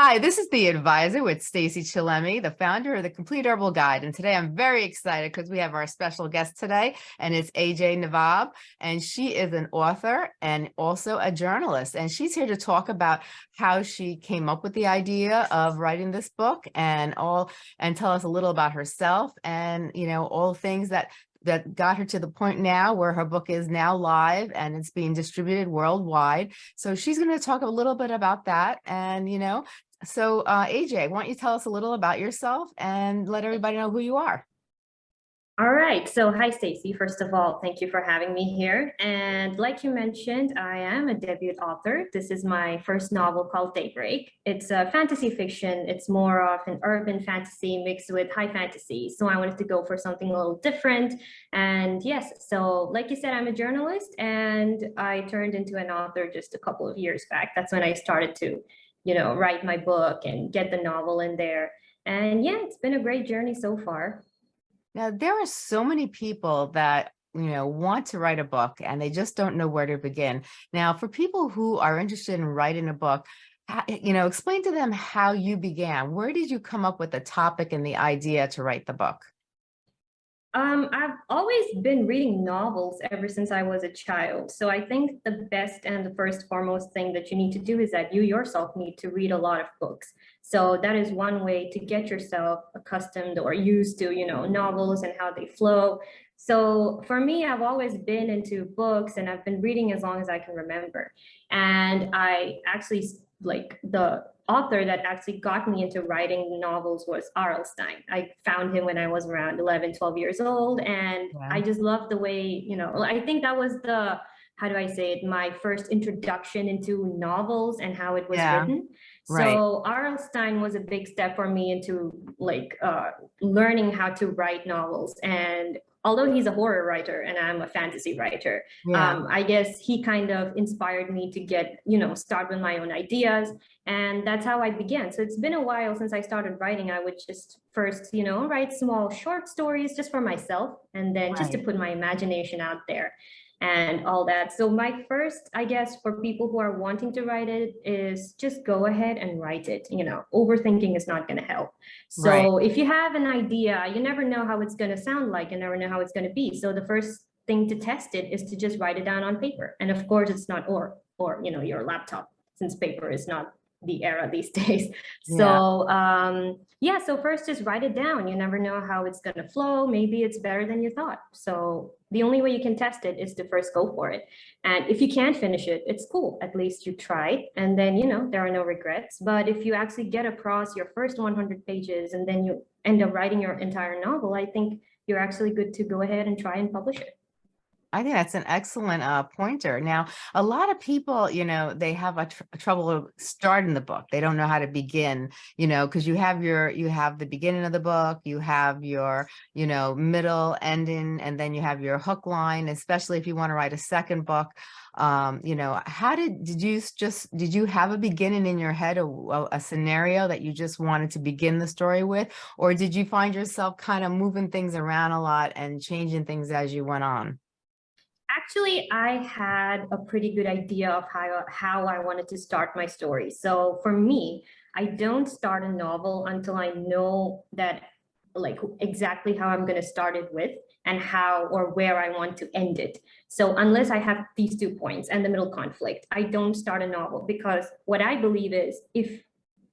Hi, this is the advisor with Stacy Chillemi, the founder of the Complete Herbal Guide. And today I'm very excited because we have our special guest today, and it's AJ Navab. And she is an author and also a journalist. And she's here to talk about how she came up with the idea of writing this book and all and tell us a little about herself and you know all things that that got her to the point now where her book is now live and it's being distributed worldwide. So she's going to talk a little bit about that and, you know, so uh, AJ, why don't you tell us a little about yourself and let everybody know who you are? All right. So hi, Stacy. First of all, thank you for having me here. And like you mentioned, I am a debut author. This is my first novel called Daybreak. It's a fantasy fiction. It's more of an urban fantasy mixed with high fantasy. So I wanted to go for something a little different. And yes, so like you said, I'm a journalist and I turned into an author just a couple of years back. That's when I started to you know, write my book and get the novel in there. And yeah, it's been a great journey so far. Now, there are so many people that you know, want to write a book and they just don't know where to begin. Now, for people who are interested in writing a book, you know, explain to them how you began. Where did you come up with the topic and the idea to write the book? Um, I've always been reading novels ever since I was a child. So I think the best and the first foremost thing that you need to do is that you yourself need to read a lot of books. So that is one way to get yourself accustomed or used to, you know, novels and how they flow. So for me, I've always been into books and I've been reading as long as I can remember. And I actually like the author that actually got me into writing novels was R.L. Stine. I found him when I was around 11, 12 years old. And wow. I just loved the way, you know, I think that was the, how do I say it, my first introduction into novels and how it was yeah. written. Right. So R.L. Stine was a big step for me into like uh, learning how to write novels. And although he's a horror writer and I'm a fantasy writer, yeah. um, I guess he kind of inspired me to get, you know, start with my own ideas. And that's how I began. So it's been a while since I started writing. I would just first, you know, write small short stories just for myself and then right. just to put my imagination out there and all that. So my first, I guess, for people who are wanting to write it is just go ahead and write it. You know, overthinking is not going to help. So right. if you have an idea, you never know how it's going to sound like. You never know how it's going to be. So the first thing to test it is to just write it down on paper. And of course, it's not or or you know your laptop since paper is not the era these days. So yeah. um, yeah, so first just write it down. You never know how it's gonna flow. Maybe it's better than you thought. So the only way you can test it is to first go for it. And if you can't finish it, it's cool. At least you tried. And then, you know, there are no regrets. But if you actually get across your first 100 pages and then you end up writing your entire novel, I think you're actually good to go ahead and try and publish it. I think that's an excellent uh, pointer. Now, a lot of people, you know, they have a, tr trouble starting the book. They don't know how to begin, you know, because you have your, you have the beginning of the book, you have your, you know, middle, ending, and then you have your hook line, especially if you want to write a second book. Um, you know, how did, did you just, did you have a beginning in your head, a, a scenario that you just wanted to begin the story with? Or did you find yourself kind of moving things around a lot and changing things as you went on? Actually, I had a pretty good idea of how, how I wanted to start my story. So for me, I don't start a novel until I know that like exactly how I'm going to start it with and how or where I want to end it. So unless I have these two points and the middle conflict, I don't start a novel because what I believe is if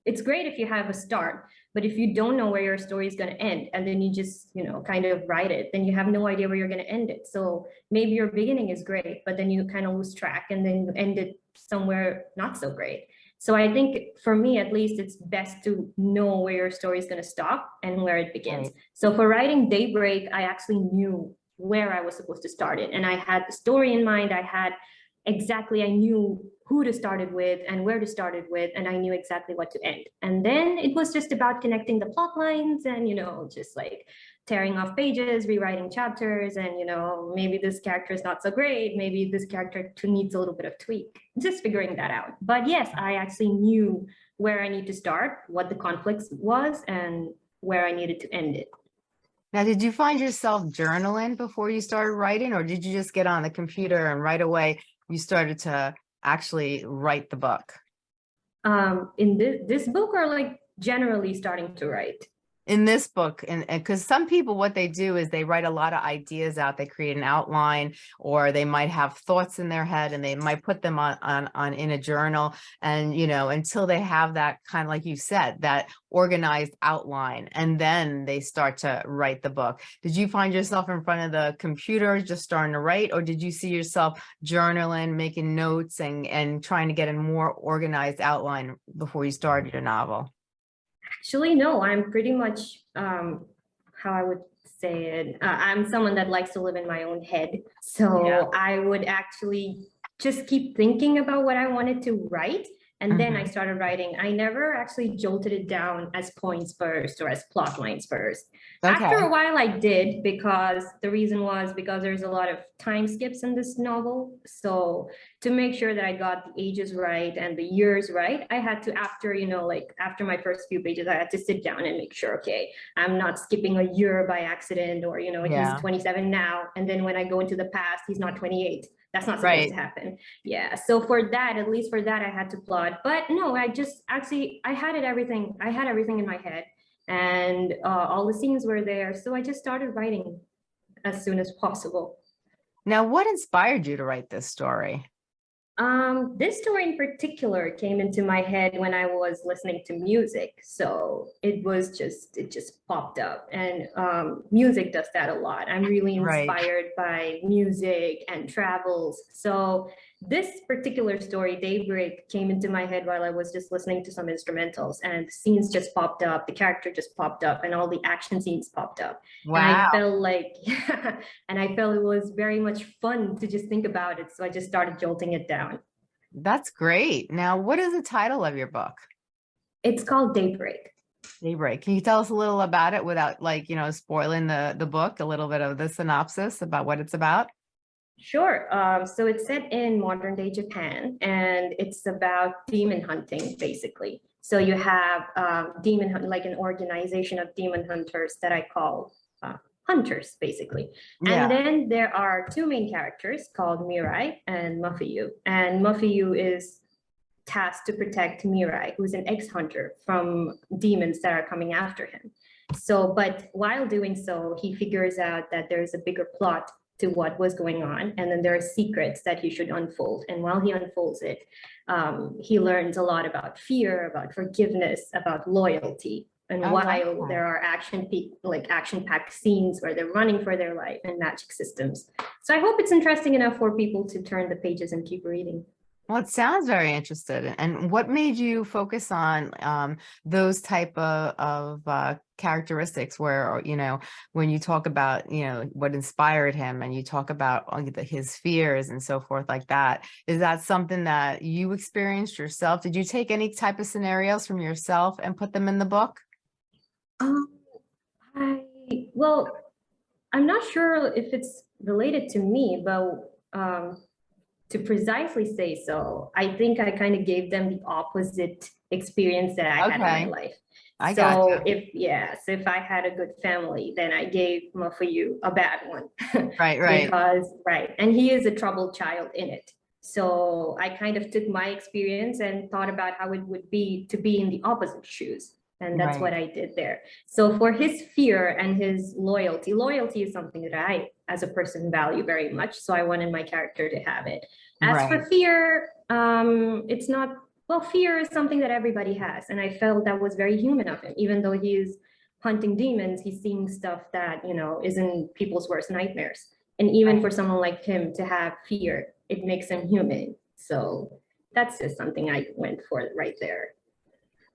it's great if you have a start, but if you don't know where your story is going to end and then you just, you know, kind of write it, then you have no idea where you're going to end it. So maybe your beginning is great, but then you kind of lose track and then you end it somewhere not so great. So I think for me, at least, it's best to know where your story is going to stop and where it begins. So for writing Daybreak, I actually knew where I was supposed to start it. And I had the story in mind. I had exactly, I knew who to start it with and where to start it with, and I knew exactly what to end. And then it was just about connecting the plot lines and, you know, just like tearing off pages, rewriting chapters, and, you know, maybe this character is not so great, maybe this character needs a little bit of tweak, just figuring that out. But yes, I actually knew where I need to start, what the conflict was, and where I needed to end it. Now, did you find yourself journaling before you started writing, or did you just get on the computer and right away you started to actually write the book? Um, in this, this book or like generally starting to write? In this book and because some people what they do is they write a lot of ideas out they create an outline or they might have thoughts in their head and they might put them on on, on in a journal and you know until they have that kind of like you said that organized outline and then they start to write the book. Did you find yourself in front of the computer just starting to write or did you see yourself journaling making notes and and trying to get a more organized outline before you started your novel Actually, no, I'm pretty much, um, how I would say it, uh, I'm someone that likes to live in my own head. Yeah. So I would actually just keep thinking about what I wanted to write. And then I mm-hmm. started writing. I never actually jolted it down as points first or as plot lines first. After a while I did because the reason was because there's a lot of time skips in this novel. So to make sure that I got the ages right and the years right, I had to after, you know, like after my first few pages, I had to sit down and make sure, okay, I'm not skipping a year by accident or, you know, Yeah. he's 27 now. And then when I go into the past, he's not 28. That's not supposed Right. to happen. Yeah. So for that, at least for that, I had to plot. But no, I just actually, I had it everything. I had everything in my head and uh, all the scenes were there. So I just started writing as soon as possible. now what inspired you to write this story Um, this story in particular came into my head when I was listening to music. So it was just, it just popped up and um, music does that a lot. I'm really Right. inspired by music and travels. So this particular story, Daybreak, came into my head while I was just listening to some instrumentals and the scenes just popped up, the character just popped up and all the action scenes popped up. Wow. And I felt like, and I felt it was very much fun to just think about it. So I just started jolting it down. That's great. Now, what is the title of your book? It's called Daybreak. Daybreak. Can you tell us a little about it without like, you know, spoiling the, the book, a little bit of the synopsis about what it's about? Sure. Um, so it's set in modern day Japan and it's about demon hunting, basically. So you have um, demon hunt, like an organization of demon hunters that I call uh, hunters, basically. Yeah, And then there are two main characters called Mirai and Mafuyu. And Mafuyu is tasked to protect Mirai, who's an ex-hunter from demons that are coming after him. So, but while doing so, he figures out that there's a bigger plot to what was going on. And then there are secrets that he should unfold. And while he unfolds it, um, he learns a lot about fear, about forgiveness, about loyalty. And like while that. there are action like action-packed scenes where they're running for their life and magic systems. So I hope it's interesting enough for people to turn the pages and keep reading. Well, it sounds very interested. And what made you focus on um, those type of, of uh, characteristics where, you know, when you talk about, you know, what inspired him and you talk about his fears and so forth like that, is that something that you experienced yourself? Did you take any type of scenarios from yourself and put them in the book? Um, I, well, I'm not sure if it's related to me, but um, to precisely say so, I think I kind of gave them the opposite experience that I had in Okay. my life. I so gotcha. if yes, if I had a good family, then I gave Mafuyu a bad one. Right, right. Because, right, and he is a troubled child in it. So I kind of took my experience and thought about how it would be to be in the opposite shoes. And that's Right. what I did there. So for his fear and his loyalty, loyalty is something that I, as a person, value very much. So I wanted my character to have it. As Right. for fear, um, it's not, well, fear is something that everybody has. And I felt that was very human of him, even though he's hunting demons, he's seeing stuff that, you know, isn't people's worst nightmares. And even Right. for someone like him to have fear, it makes him human. So that's just something I went for right there.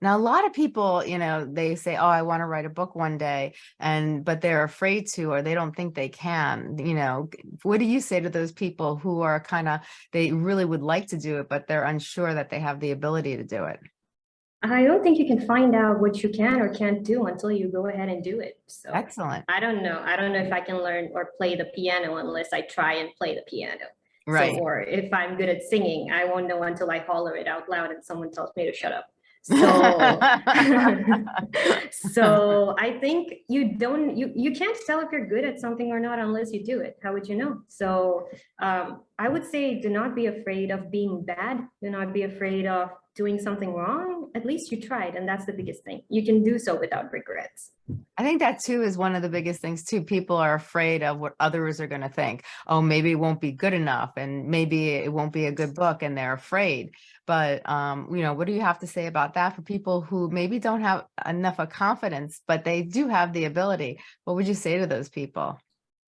Now, a lot of people, you know, they say, oh, I want to write a book one day, and but they're afraid to, or they don't think they can, you know, what do you say to those people who are kind of, they really would like to do it, but they're unsure that they have the ability to do it? I don't think you can find out what you can or can't do until you go ahead and do it. So Excellent. I don't know. I don't know if I can learn or play the piano unless I try and play the piano. So- Right. or if I'm good at singing, I won't know until I holler it out loud and someone tells me to shut up. So, so I think you don't, you, you can't tell if you're good at something or not unless you do it. How would you know? So um, I would say do not be afraid of being bad. Do not be afraid of doing something wrong, at least you tried. And that's the biggest thing. You can do so without regrets. I think that too is one of the biggest things too. People are afraid of what others are going to think. Oh, maybe it won't be good enough and maybe it won't be a good book and they're afraid. But, um, you know, what do you have to say about that for people who maybe don't have enough of confidence, but they do have the ability? What would you say to those people?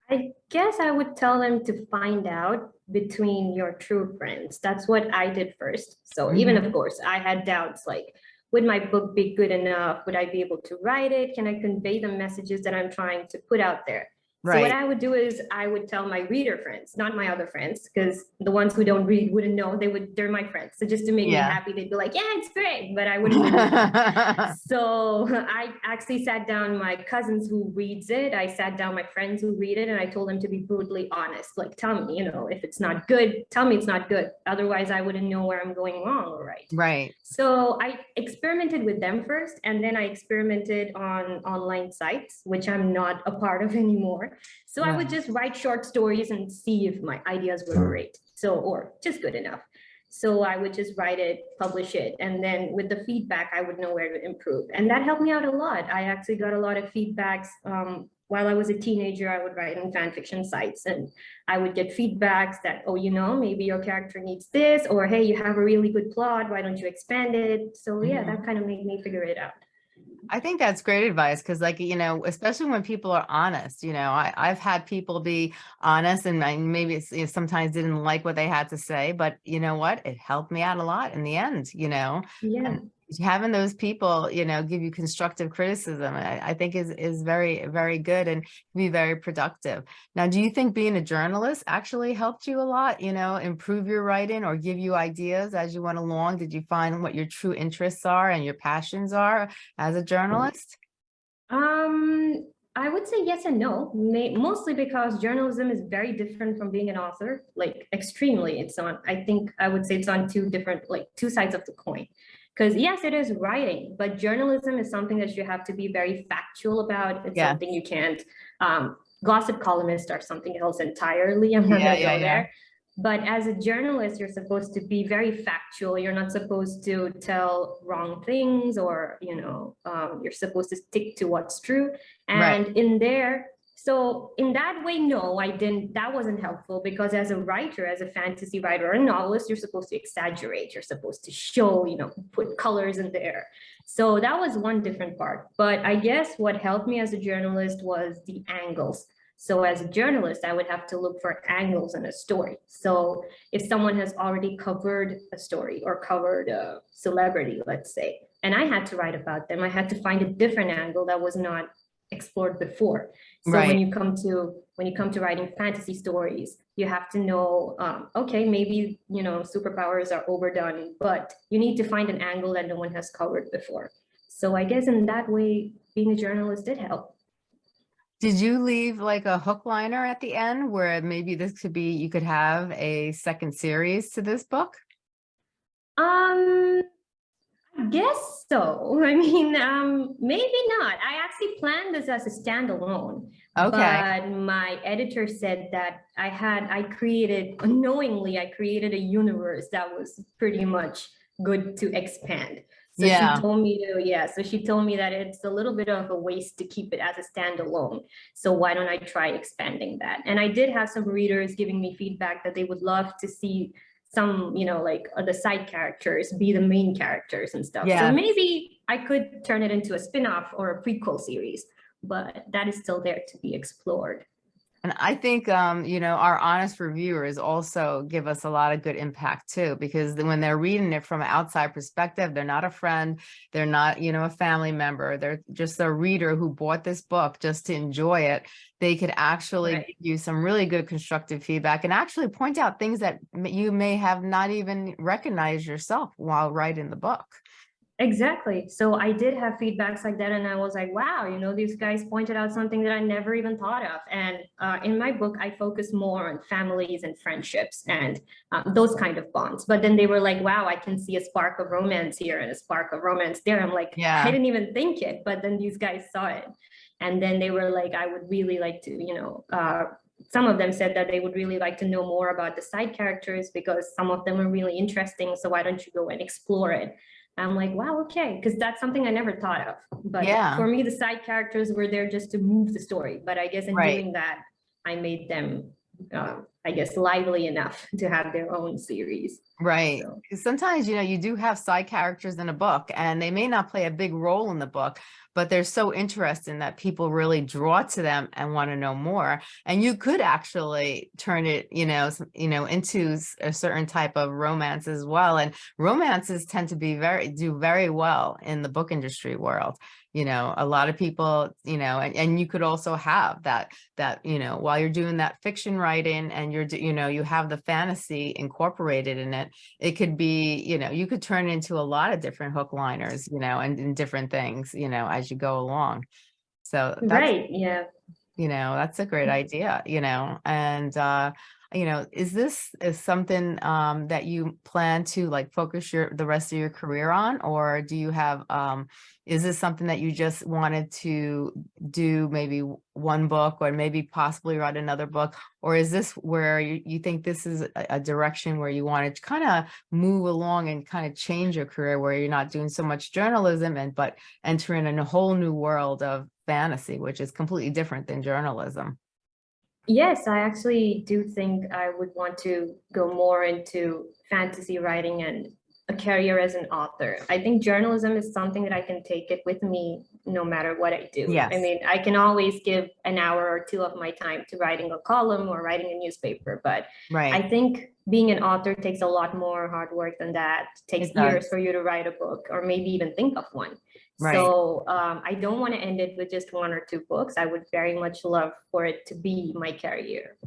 I guess I would tell them to find out between your true friends. That's what I did first. So even Mhm. of course, I had doubts like, would my book be good enough? Would I be able to write it? Can I convey the messages that I'm trying to put out there? So what I would do is I would tell my reader friends, not my other friends, because the ones who don't read wouldn't know. They would, they're my friends. So just to make me happy, they'd be like, yeah, it's great, but I wouldn't. so I actually sat down my cousins who reads it. I sat down my friends who read it and I told them to be brutally honest. Like, tell me, you know, if it's not good, tell me it's not good. Otherwise, I wouldn't know where I'm going wrong or right. Right. So I experimented with them first, and then I experimented on online sites, which I'm not a part of anymore. So I would just write short stories and see if my ideas were great. So, or just good enough. So I would just write it, publish it, and then with the feedback, I would know where to improve. And that helped me out a lot. I actually got a lot of feedbacks. Um, while I was a teenager, I would write on fan fiction sites and I would get feedbacks that, oh, you know, maybe your character needs this, or hey, you have a really good plot, why don't you expand it? So yeah, Mhm. that kind of made me figure it out. I think that's great advice because like, you know, especially when people are honest, you know, I, I've had people be honest and I maybe you know, sometimes didn't like what they had to say, but you know what? It helped me out a lot in the end, you know, Yeah. And having those people, you know, give you constructive criticism, I, I think is, is very, very good and be very productive. Now, do you think being a journalist actually helped you a lot, you know, improve your writing or give you ideas as you went along? Did you find what your true interests are and your passions are as a journalist? Um, I would say yes and no, mostly because journalism is very different from being an author, like extremely. It's on, I think I would say it's on two different, like two sides of the coin. Because yes, it is writing, but journalism is something that you have to be very factual about. It's Yeah. something you can't, um, gossip columnists are something else entirely. I'm not Yeah, gonna yeah, go there. But as a journalist, you're supposed to be very factual. You're not supposed to tell wrong things or, you know, um, you're supposed to stick to what's true. Right. And in there, so in that way, no, I didn't, that wasn't helpful because as a writer, as a fantasy writer or a novelist, you're supposed to exaggerate, you're supposed to show, you know, put colors in there. So that was one different part. But I guess what helped me as a journalist was the angles. So as a journalist, I would have to look for angles in a story. So if someone has already covered a story or covered a celebrity, let's say, and I had to write about them, I had to find a different angle that was not explored before. So Right. when you come to when you come to writing fantasy stories, you have to know, um, okay, maybe you know superpowers are overdone, but you need to find an angle that no one has covered before. So I guess in that way, being a journalist did help. Did you leave like a hook liner at the end where maybe this could be, you could have a second series to this book? Um, guess so. I mean, um, maybe not. I actually planned this as a standalone. Okay, But my editor said that I had, I created, unknowingly, I created a universe that was pretty much good to expand. So Yeah. she told me to, yeah, so she told me that it's a little bit of a waste to keep it as a standalone. So why don't I try expanding that? And I did have some readers giving me feedback that they would love to see some, you know, like uh, the side characters be the main characters and stuff. Yeah. So maybe I could turn it into a spin-off or a prequel series, but that is still there to be explored. And I think, um, you know, our honest reviewers also give us a lot of good impact too, because when they're reading it from an outside perspective, they're not a friend, they're not, you know, a family member, they're just a reader who bought this book just to enjoy it. They could actually Right. give you some really good constructive feedback and actually point out things that you may have not even recognized yourself while writing the book. Exactly. So I did have feedbacks like that, and I was like, wow, you know, these guys pointed out something that I never even thought of. And uh, in my book, I focus more on families and friendships and uh, those kind of bonds. But then they were like, wow, I can see a spark of romance here and a spark of romance there. I'm like, Yeah. I didn't even think it, but then these guys saw it. And then they were like, I would really like to, you know, uh, some of them said that they would really like to know more about the side characters because some of them are really interesting. So why don't you go and explore it? I'm like, wow, okay, because that's something I never thought of. But Yeah. for me, the side characters were there just to move the story. But I guess in Right. doing that, I made them, uh, I guess, lively enough to have their own series. Right. So- Sometimes, you know, you do have side characters in a book and they may not play a big role in the book, but they're so interesting that people really draw to them and want to know more. And you could actually turn it, you know, you know, into a certain type of romance as well. And romances tend to be very, do very well in the book industry world. You know, a lot of people, you know, and, and you could also have that, that, you know, while you're doing that fiction writing and you're, you know, you have the fantasy incorporated in it, it could be, you know, you could turn into a lot of different hook liners, you know, and, and different things, you know, as you go along. So Right, yeah. you know, that's a great Mhm. idea, you know, and, uh, you know, is this is something, um, that you plan to like focus your, the rest of your career on? Or do you have, um, is this something that you just wanted to do maybe one book or maybe possibly write another book? Or is this where you, you think this is a, a direction where you want to kind of move along and kind of change your career where you're not doing so much journalism and, but entering in a whole new world of fantasy, which is completely different than journalism? Yes, I actually do think I would want to go more into fantasy writing and a career as an author. I think journalism is something that I can take it with me no matter what I do. Yes. I mean, I can always give an hour or two of my time to writing a column or writing a newspaper, but I think being an author takes a lot more hard work than that. takes It years for you to write a book or maybe even think of one. Right. So um, I don't want to end it with just one or two books. I would very much love for it to be my career.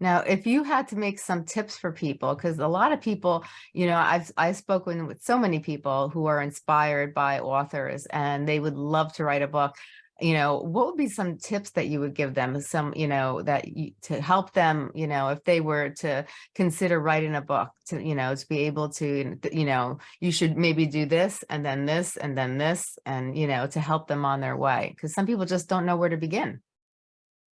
Now, if you had to make some tips for people, because a lot of people, you know, I've I've spoken with so many people who are inspired by authors and they would love to write a book. You know, what would be some tips that you would give them? Some, you know, that you, to help them, you know, if they were to consider writing a book, to you know, to be able to, you know, you should maybe do this and then this and then this, and you know, to help them on their way. Because some people just don't know where to begin.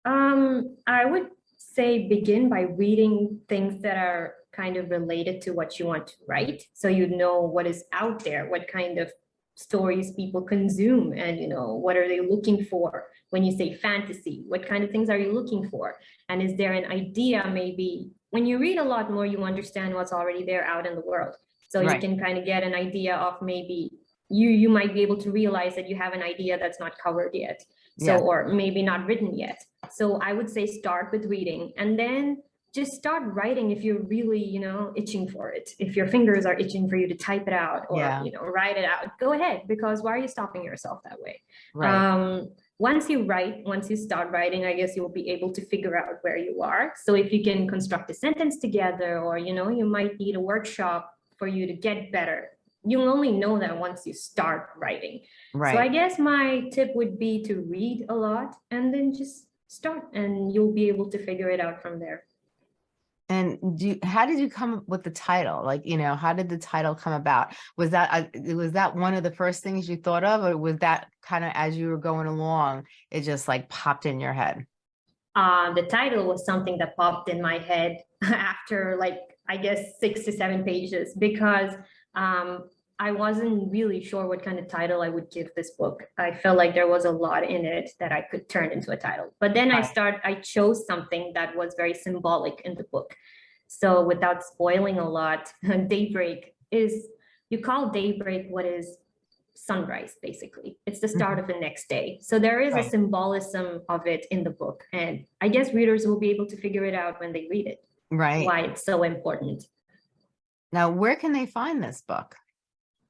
Um, I would say begin by reading things that are kind of related to what you want to write. So you know what is out there, what kind of stories people consume and you know what are they looking for when you say fantasy? What kind of things are you looking for? And is there an idea maybe when you read a lot more you understand what's already there out in the world. So Right. you can kind of get an idea of maybe you you might be able to realize that you have an idea that's not covered yet. So Yeah. or maybe not written yet. So i would say start with reading and then just start writing if you're really you know itching for it if your fingers are itching for you to type it out or Yeah. you know write it out go ahead because why are you stopping yourself that way Right. um once you write once you start writing i guess you'll be able to figure out where you are so if you can construct a sentence together or you know you might need a workshop for you to get better you'll only know that once you start writing Right. so I guess my tip would be to read a lot and then just start and you'll be able to figure it out from there. And do how did you come up with the title? Like, you know, how did the title come about? Was that, uh, was that one of the first things you thought of, or was that kind of as you were going along, it just like popped in your head? Uh, the title was something that popped in my head after like, I guess, six to seven pages because um, I wasn't really sure what kind of title I would give this book. I felt like there was a lot in it that I could turn into a title. But then I start, I chose something that was very symbolic in the book. So without spoiling a lot, daybreak is, you call daybreak what is sunrise, basically. It's the start mm-hmm. of the next day. So there is a symbolism of it in the book. And I guess readers will be able to figure it out when they read it, Right. why it's so important. Now, where can they find this book?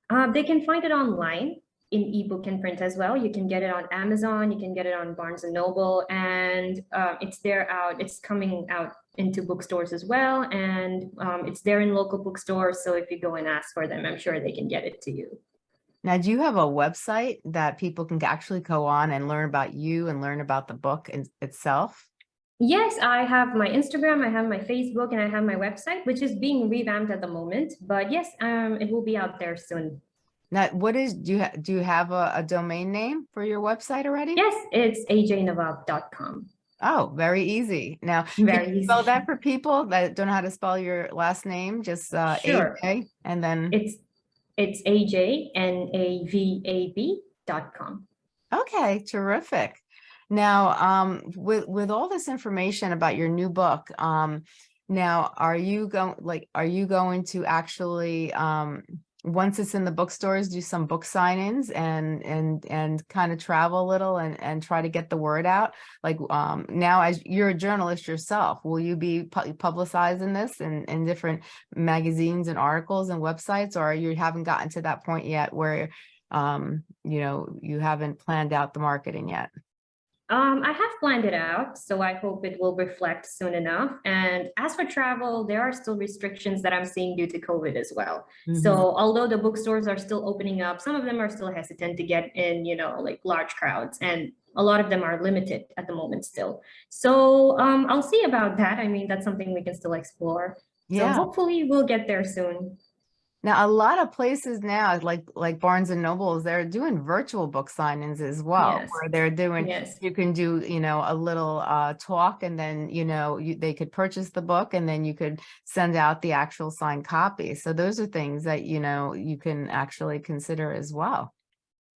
Uh, they can find it online in ebook and print as well. You can get it on Amazon, you can get it on Barnes and Noble, and uh, it's there out, it's coming out into bookstores as well. And um, it's there in local bookstores. So if you go and ask for them, I'm sure they can get it to you. Now, do you have a website that people can actually go on and learn about you and learn about the book in, itself? Yes, I have my Instagram, I have my Facebook, and I have my website, which is being revamped at the moment. But yes, um, it will be out there soon. Now, what is, do you, do you have a, a domain name for your website already? Yes, it's ajnavab.com. Oh, very easy. Now, Very spell easy. that for people that don't know how to spell your last name? Just uh, Sure. AJ and then, It's it's AJ N A V A B dot com. okay, terrific. Now, um, with, with all this information about your new book, um, now, are you going, like, are you going to actually, um, once it's in the bookstores, do some book sign-ins and, and, and kind of travel a little and, and try to get the word out? Like, um, now as you're a journalist yourself, will you be pu- publicizing this in, in different magazines and articles and websites, or you haven't gotten to that point yet where, um, you know, you haven't planned out the marketing yet? Um, I have planned it out, so I hope it will reflect soon enough. And as for travel, there are still restrictions that I'm seeing due to COVID as well. So although the bookstores are still opening up, some of them are still hesitant to get in, you know, like large crowds and a lot of them are limited at the moment still. So um, I'll see about that. I mean, that's something we can still explore. So Yeah. hopefully we'll get there soon. Now, a lot of places now, like like Barnes and Nobles, they're doing virtual book signings as well, Yes. where they're doing, Yes. you can do, you know, a little uh talk and then, you know, you, they could purchase the book and then you could send out the actual signed copy. So those are things that, you know, you can actually consider as well.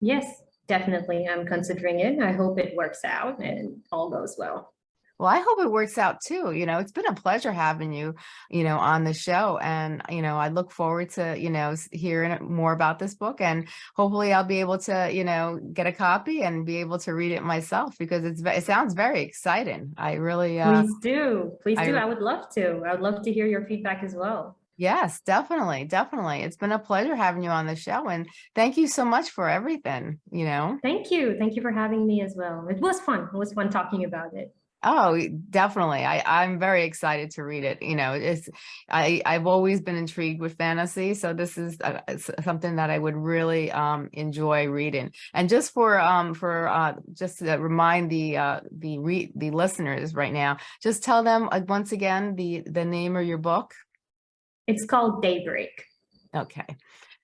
Yes, definitely. I'm considering it. I hope it works out and all goes well. Well, I hope it works out too. You know, it's been a pleasure having you, you know, on the show. And, you know, I look forward to, you know, hearing more about this book and hopefully I'll be able to, you know, get a copy and be able to read it myself because it's, it sounds very exciting. I really, uh, Please do. Please I- do. I would love to. I would love to hear your feedback as well. yes, definitely, definitely. It's been a pleasure having you on the show and thank you so much for everything, you know? Thank you. Thank you for having me as well. It was fun. It was fun talking about it. Oh, definitely. I, I'm very excited to read it. You know, it's, I, I've always been intrigued with fantasy. So this is uh, something that I would really um, enjoy reading. And just for, um, for, uh, just to remind the, uh, the re the listeners right now, just tell them uh, once again, the, the name of your book. It's called Daybreak. Okay.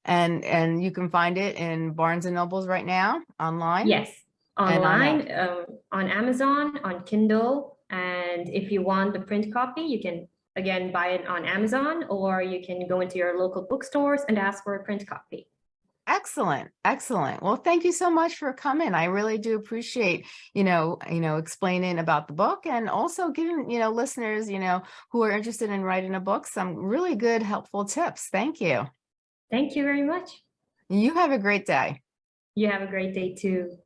And, and you can find it in Barnes and Nobles right now online. Yes, on online, um, on Amazon, on Kindle. And if you want the print copy, you can again buy it on Amazon or you can go into your local bookstores and ask for a print copy. Excellent, excellent. Well, thank you so much for coming. I really do appreciate, you know, you know, explaining about the book and also giving, you know, listeners, you know, who are interested in writing a book, some really good, helpful tips. Thank you. Thank you very much. You have a great day. You have a great day too.